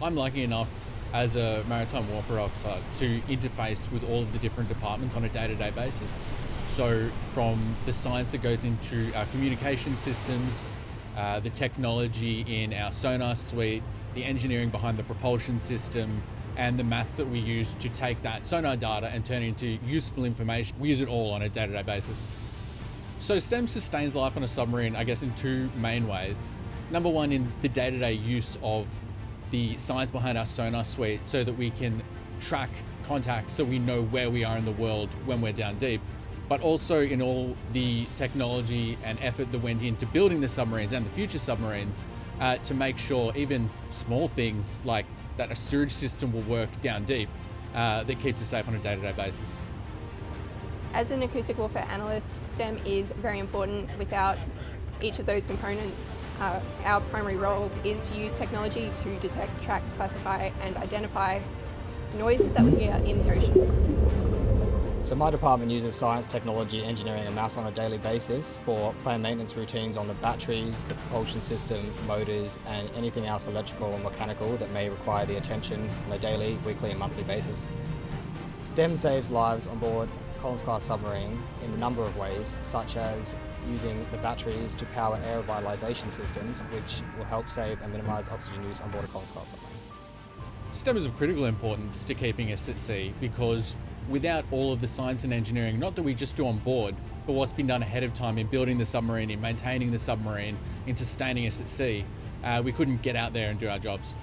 I'm lucky enough as a maritime warfare officer to interface with all of the different departments on a day to day basis. So, from the science that goes into our communication systems, uh, the technology in our sonar suite, the engineering behind the propulsion system, and the maths that we use to take that sonar data and turn it into useful information. We use it all on a day to day basis. So, STEM sustains life on a submarine, I guess, in two main ways. Number one, in the day to day use of the science behind our sonar suite so that we can track contacts so we know where we are in the world when we're down deep, but also in all the technology and effort that went into building the submarines and the future submarines uh, to make sure even small things like that a sewage system will work down deep uh, that keeps us safe on a day to day basis. As an acoustic warfare analyst, STEM is very important. Without each of those components, uh, our primary role is to use technology to detect, track, classify and identify noises that we hear in the ocean. So my department uses science, technology, engineering and maths on a daily basis for planned maintenance routines on the batteries, the propulsion system, motors and anything else electrical or mechanical that may require the attention on a daily, weekly and monthly basis. STEM saves lives on board Collins class submarine in a number of ways, such as using the batteries to power air revitalisation systems, which will help save and minimise oxygen use on board a Collins class submarine. STEM is of critical importance to keeping us at sea because without all of the science and engineering, not that we just do on board, but what's been done ahead of time in building the submarine, in maintaining the submarine, in sustaining us at sea, uh, we couldn't get out there and do our jobs.